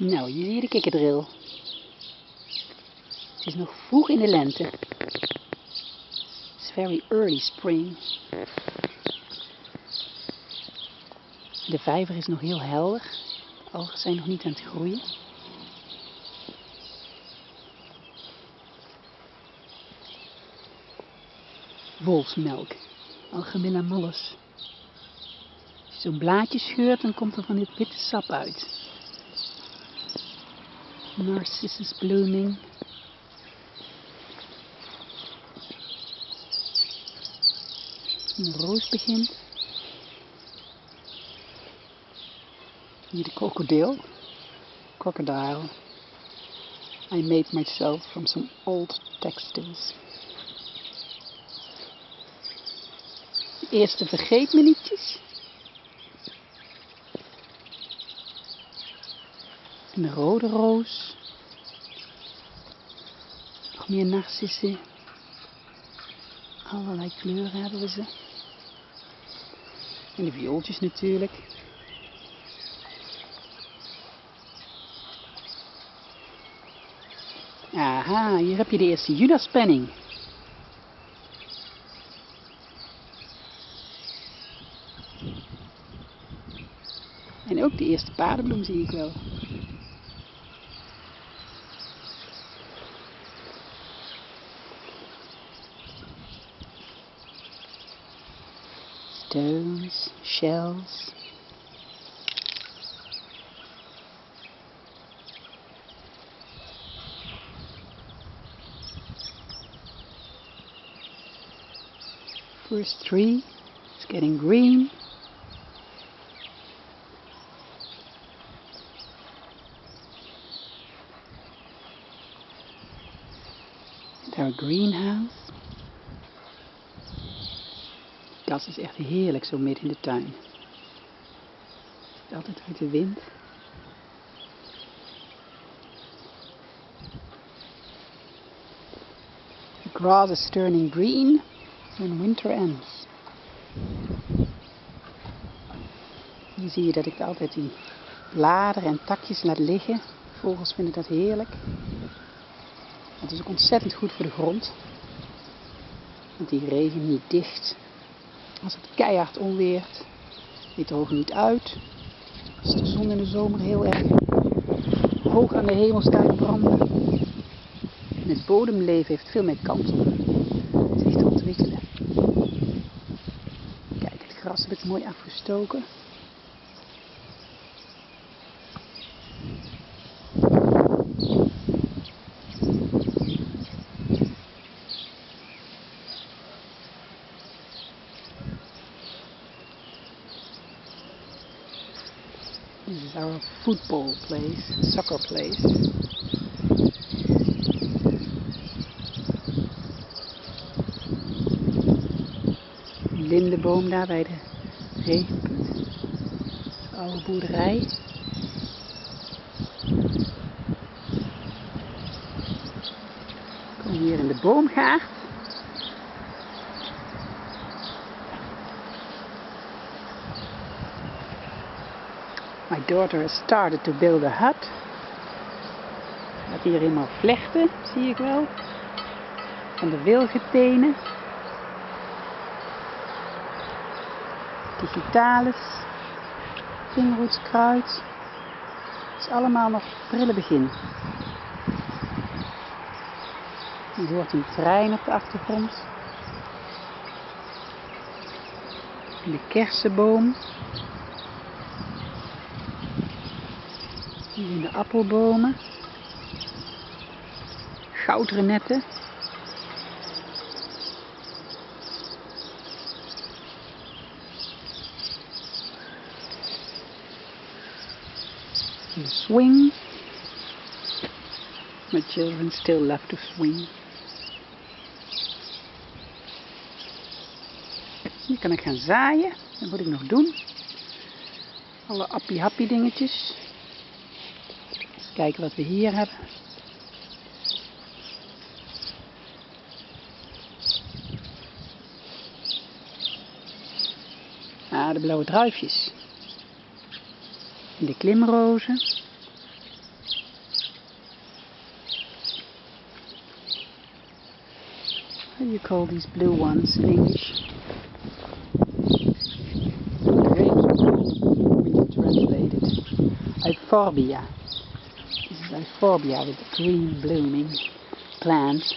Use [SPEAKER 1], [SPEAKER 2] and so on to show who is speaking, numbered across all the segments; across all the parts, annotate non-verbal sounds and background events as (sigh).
[SPEAKER 1] Nou, hier zie je de kikkerdril. Het is nog vroeg in de lente. It's very early spring. De vijver is nog heel helder. De algen zijn nog niet aan het groeien. Wolfsmelk. Algemena mollus. Als je zo'n blaadje scheurt, dan komt er van dit witte sap uit. Narcissus blooming. Een roos begint. Hier de krokodil. Crocodile. I made myself from some old textiles. De eerste vergeet me nietjes. Een rode roos. Nog meer narcissen. Allerlei kleuren hebben we ze. En de viooltjes natuurlijk. Aha, hier heb je de eerste Judaspenning. En ook de eerste paardenbloem zie ik wel. Stones, shells. First tree is getting green. Our greenhouse. Das is echt heerlijk zo midden in de tuin. Altijd uit de wind. The grass is turning green when winter ends. Hier zie je dat ik altijd die bladeren en takjes laat liggen. Vogels vinden dat heerlijk. Het is ook ontzettend goed voor de grond. Want die regen niet dicht. Als het keihard onweert, die drogen niet uit. Als de zon in de zomer heel erg hoog aan de hemel staat branden. En het bodemleven heeft veel meer kans om zich te ontwikkelen. Kijk, het gras heb ik mooi afgestoken. This is our football place, soccer place. Lindenboom daar bij de regenpunt. De oude boerderij. Komen hier in de boomgaard. Daughter has started to build a hut. Gaat hier helemaal vlechten, zie ik wel. Van de wilgetenen. Digitalis. Vingerhoedskruid. Het is allemaal nog prille begin. Je hoort een trein op de achtergrond. De kersenboom. In de appelbomen. Goudrenetten. The swing. My children still love to swing. Hier kan ik gaan zaaien. Dat moet ik nog doen. Alle appie-happie dingetjes kijken wat we hier hebben. Ah, de blauwe druifjes. De klimrozen. What do you call these blue ones in English? Okay, we translate it. Euphorbia. Is Euphorbia with green blooming plants.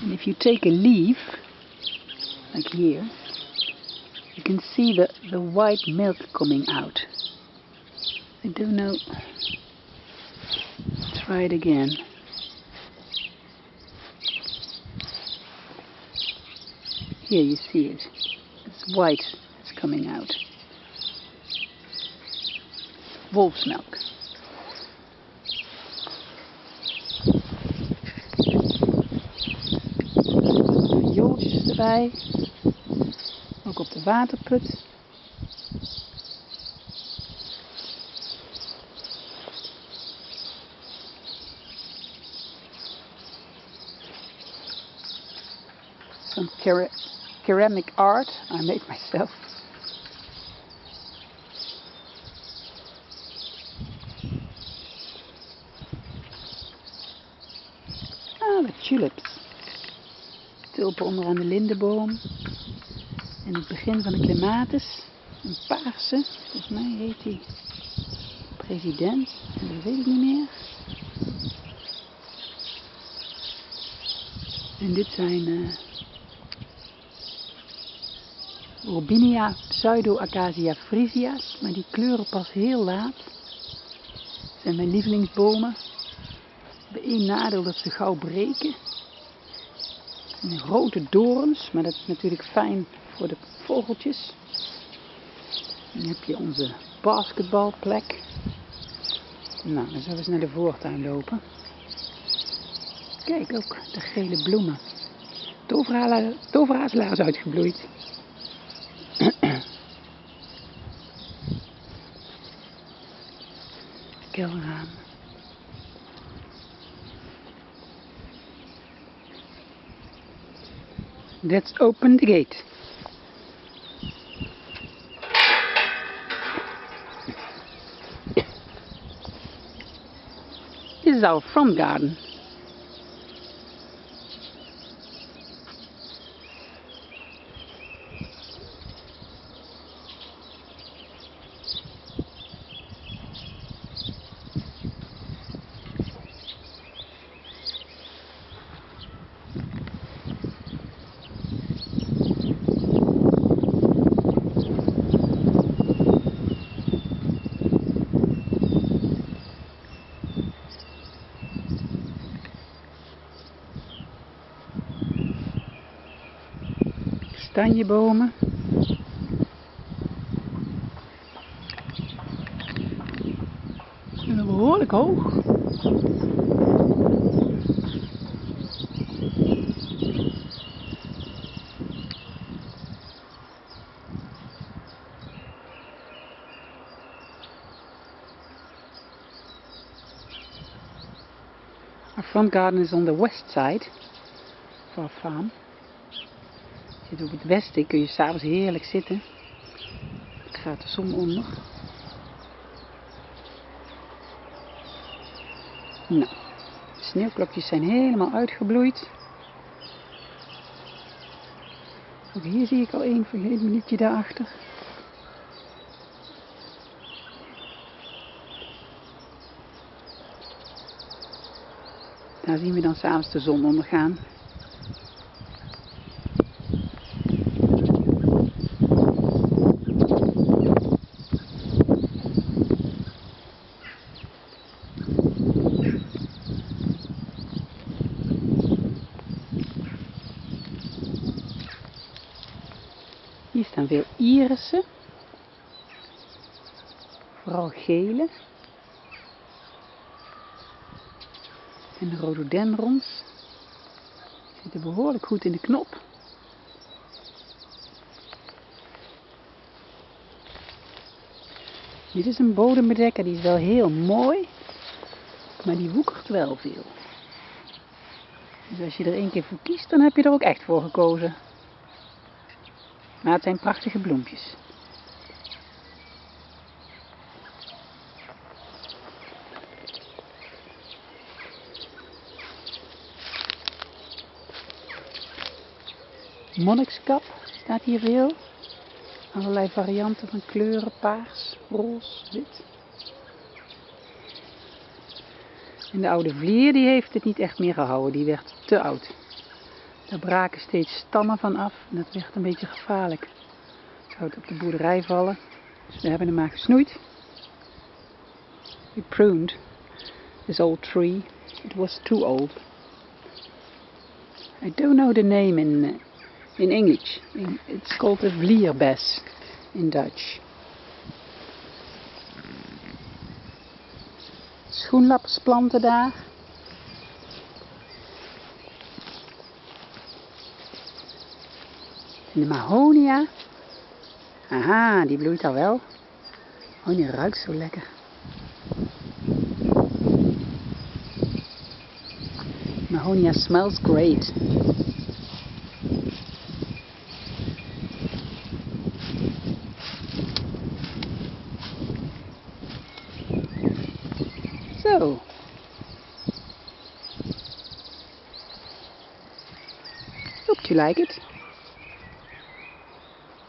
[SPEAKER 1] And if you take a leaf, like here, you can see the, the white milk coming out. I don't know. Try it again. Here you see it. It's white. It's coming out. Wolf's milk. Erbij. Ook op de waterput. Some cera ceramic art I made myself. Ah, de tulips. Tulpen onderaan de lindenboom. En het begin van de clematis. Een paarse. Volgens mij heet die president. En dat weet ik niet meer. En dit zijn uh, Robinia pseudo-acacia frisia's. Maar die kleuren pas heel laat. Dat zijn mijn lievelingsbomen. Bij één nadeel dat ze gauw breken. En dorens, maar dat is natuurlijk fijn voor de vogeltjes. Dan heb je onze basketbalplek. Nou, dan zullen we eens naar de voortuin lopen. Kijk ook, de gele bloemen. Toverhazelaar is uitgebloeid. (clears throat) Kelraam. Let's open the gate. This is our front garden. Kastanjebomen. En behoorlijk hoog. Our front garden is on the west side of our farm. Zit op het westen, kun je s'avonds heerlijk zitten. Gaat de zon onder. Nou, de sneeuwklokjes zijn helemaal uitgebloeid. Ook hier zie ik al één vergeten minuutje daarachter. Daar zien we dan s'avonds de zon ondergaan. Staan veel irissen. Vooral gele. En de rhododendrons zitten behoorlijk goed in de knop. Dit is een bodembedekker, die is wel heel mooi, maar die woekert wel veel. Dus als je er één keer voor kiest, dan heb je er ook echt voor gekozen. Maar het zijn prachtige bloempjes. Monnikskap staat hier veel. Allerlei varianten van kleuren, paars, roze, wit. En de oude vlier die heeft het niet echt meer gehouden, die werd te oud. Daar braken steeds stammen van af en dat werd een beetje gevaarlijk. Zou het op de boerderij vallen. Dus we hebben hem maar gesnoeid. We pruned this old tree. It was too old. I don't know the name in uh, in English. It's called a vlierbes in Dutch. Schoenlappersplanten daar. De mahonia. Aha, die bloeit al wel. Oh, die ruikt zo lekker. Mahonia smells great. So. Hope you like it.